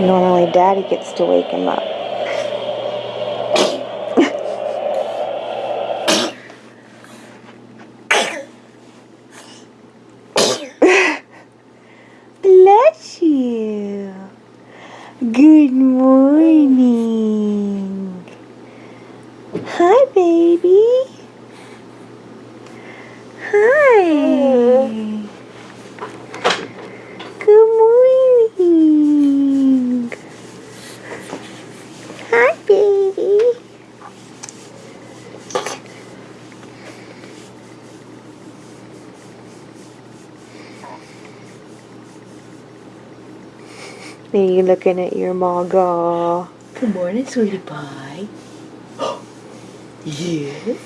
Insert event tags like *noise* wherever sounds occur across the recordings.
Normally daddy gets to wake him up. Bless you. Good morning. Hi, baby. Hi. Good morning. Hi, baby. Are you looking at your maga? Good morning, sweetie pie. *gasps* yes.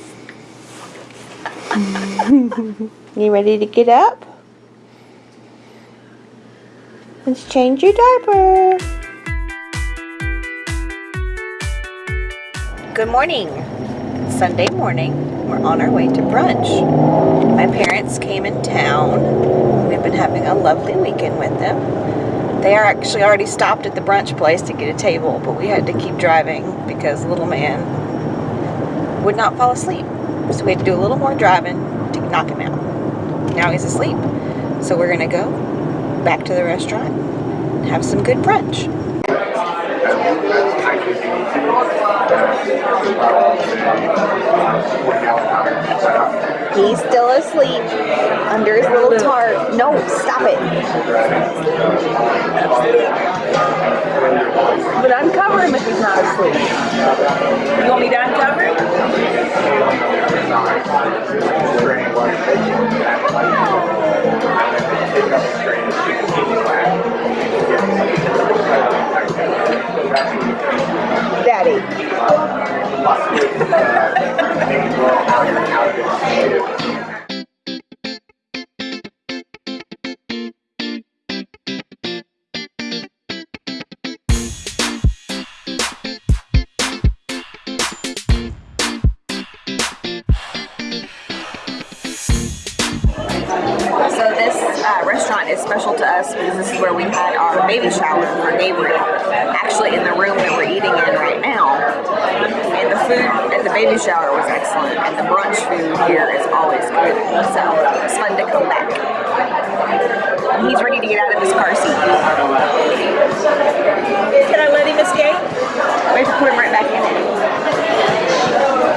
You ready to get up? Let's change your diaper. Good morning. Sunday morning. We're on our way to brunch. My parents came in town. We've been having a lovely weekend with them. They are actually already stopped at the brunch place to get a table, but we had to keep driving because little man would not fall asleep. So we had to do a little more driving to knock him out. Now he's asleep. So we're gonna go back to the restaurant and have some good brunch. He's still asleep under his little tarp. No, stop it. But uncover him if he's not asleep. You want me to uncover him? Daddy. Us because this is where we had our baby shower for Gabriel. Actually, in the room that we're eating in right now. And the food at the baby shower was excellent, and the brunch food here is always good. So it's fun to come back. And he's ready to get out of his car seat. Can I let him escape? We have to put him right back in it.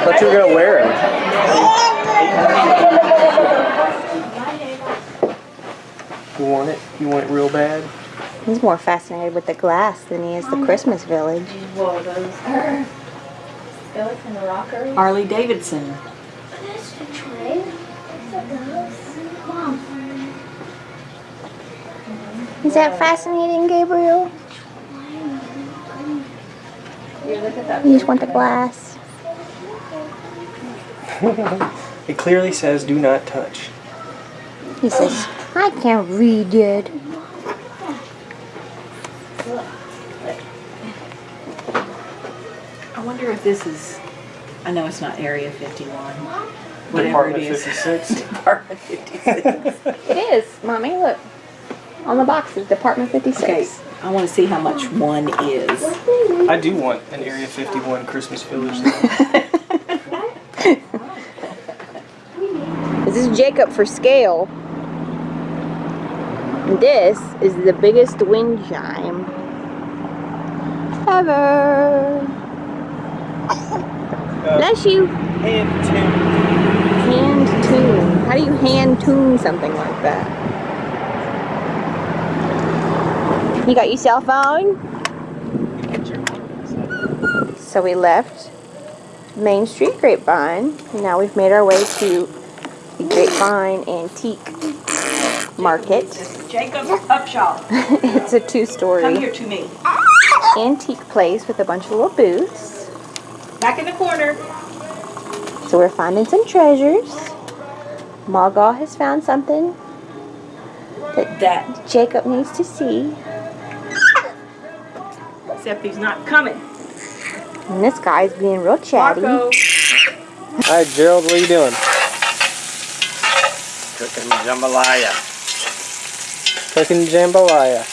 Thought you were gonna wear him. *laughs* You want it? You want it real bad? He's more fascinated with the glass than he is the Christmas village. Whoa, those are skeleton rockers. Harley Davidson. That's a tray. That's a. Mom. Is that fascinating, Gabriel? Here, look at that. You just want the glass. *laughs* It clearly says do not touch. He says, oh. I can't read it. I wonder if this is, I know it's not Area 51. Whatever it Department is. 56. *laughs* Department 56. It is, Mommy. Look. On the box is Department 56. Okay, I want to see how much one is. I do want an Area 51 Christmas village. Though. *laughs* This is Jacob for scale. And this is the biggest wind chime ever. Uh, Bless you. Hand tune. Hand tune. How do you hand tune something like that? You got your cell phone? So we left Main Street Grapevine. And now we've made our way to the Grapevine Antique Market. Jacob Upshaw, *laughs* it's a two-story here to me. antique place with a bunch of little booths. Back in the corner. So we're finding some treasures. Margot has found something that That, Jacob needs to see. except he's not coming. And this guy's being real chatty. Marco. Hi, Gerald. What are you doing? Cooking jambalaya. Cooking jambalaya.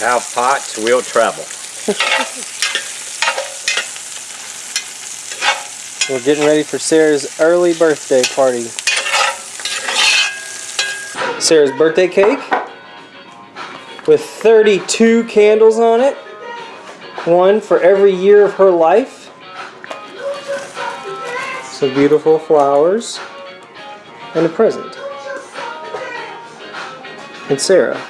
How pots will travel. We're getting ready for Sarah's early birthday party. Sarah's birthday cake with 32 candles on it. One for every year of her life. Some beautiful flowers and a present. And Sarah.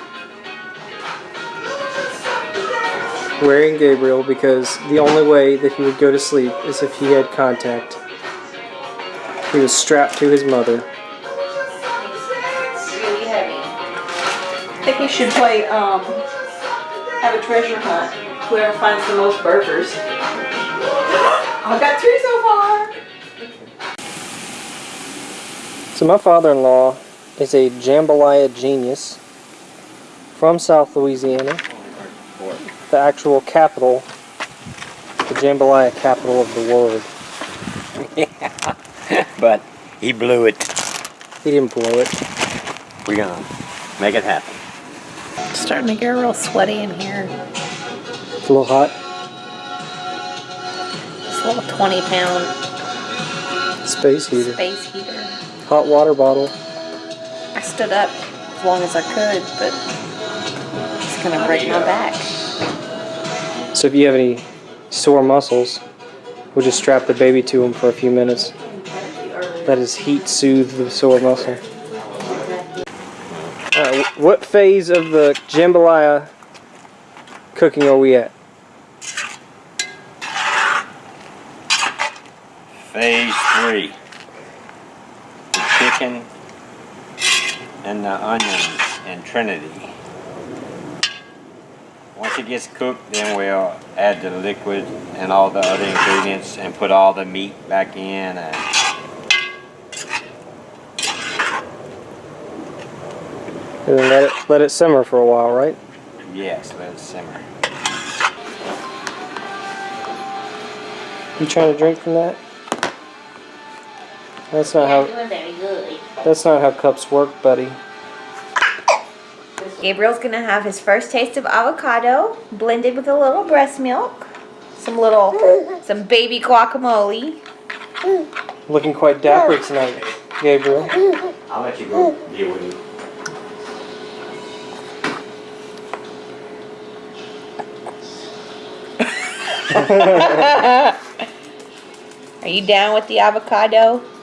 Wearing Gabriel because the only way that he would go to sleep is if he had contact. He was strapped to his mother. Really heavy. I think we should play, um, have a treasure hunt. Whoever finds the most burgers. *gasps* I've got three so far. So my father-in-law is a jambalaya genius from South Louisiana, the actual capital, the jambalaya capital of the world. *laughs* But he blew it. He didn't blow it. We're gonna make it happen. Starting to get real sweaty in here. It's a little hot. It's a little 20 pound Space heater. space heater. Hot water bottle. I stood up as long as I could, but it's gonna break my back. So if you have any sore muscles, we'll just strap the baby to him for a few minutes. Let his heat soothe the sore muscle. Alright, what phase of the jambalaya cooking are we at? Phase three. The chicken and the onions and Trinity. Once it gets cooked, then we'll add the liquid and all the other ingredients and put all the meat back in and And then let it let it simmer for a while, right? yes, let it simmer. You trying to drink from that? That's not how doing very good. that's not how cups work, buddy. Gabriel's gonna have his first taste of avocado blended with a little breast milk, some little, some baby guacamole. Looking quite dapper tonight, Gabriel. I'll let you go deal with it. *laughs* Are you down with the avocado?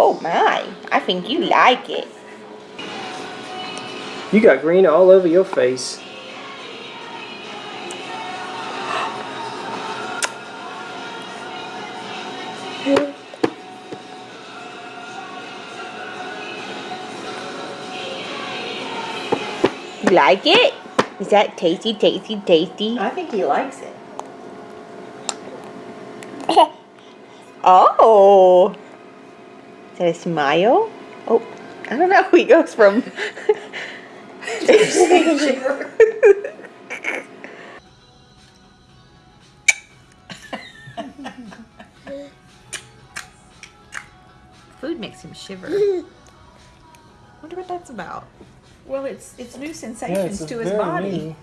Oh my, I think you like it. You got green all over your face. You like it? Is that tasty, tasty, tasty? I think he likes it. *laughs* Oh. Is that a smile? Oh, I don't know. *laughs* He goes from. Food makes him shiver. *laughs* Wonder what that's about. Well, it's it's new sensations to his body.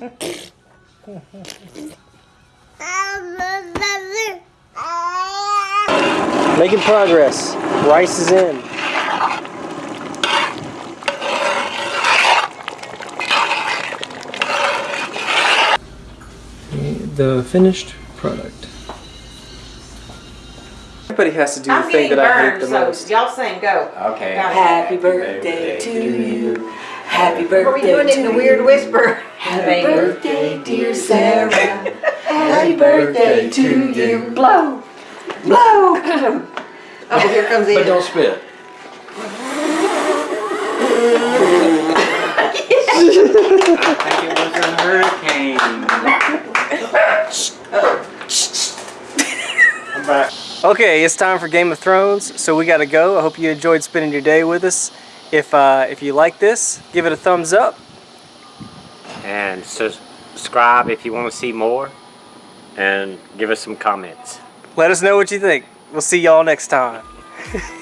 Making progress. Rice is in. The finished product. Everybody has to do the I'm thing getting that I hate the so most. y'all sing go. Okay. Happy birthday to you. Happy birthday Are we doing it in a weird whisper? Happy birthday, dear Sarah. Happy birthday to you. Blow. Blow. *laughs* Oh, here comes But Ian. don't spit. I think it was a hurricane. I'm *laughs* back. Okay, it's time for Game of Thrones, so we gotta go. I hope you enjoyed spending your day with us. If uh, if you like this, give it a thumbs up. And subscribe if you want to see more. And give us some comments. Let us know what you think. We'll see y'all next time. *laughs*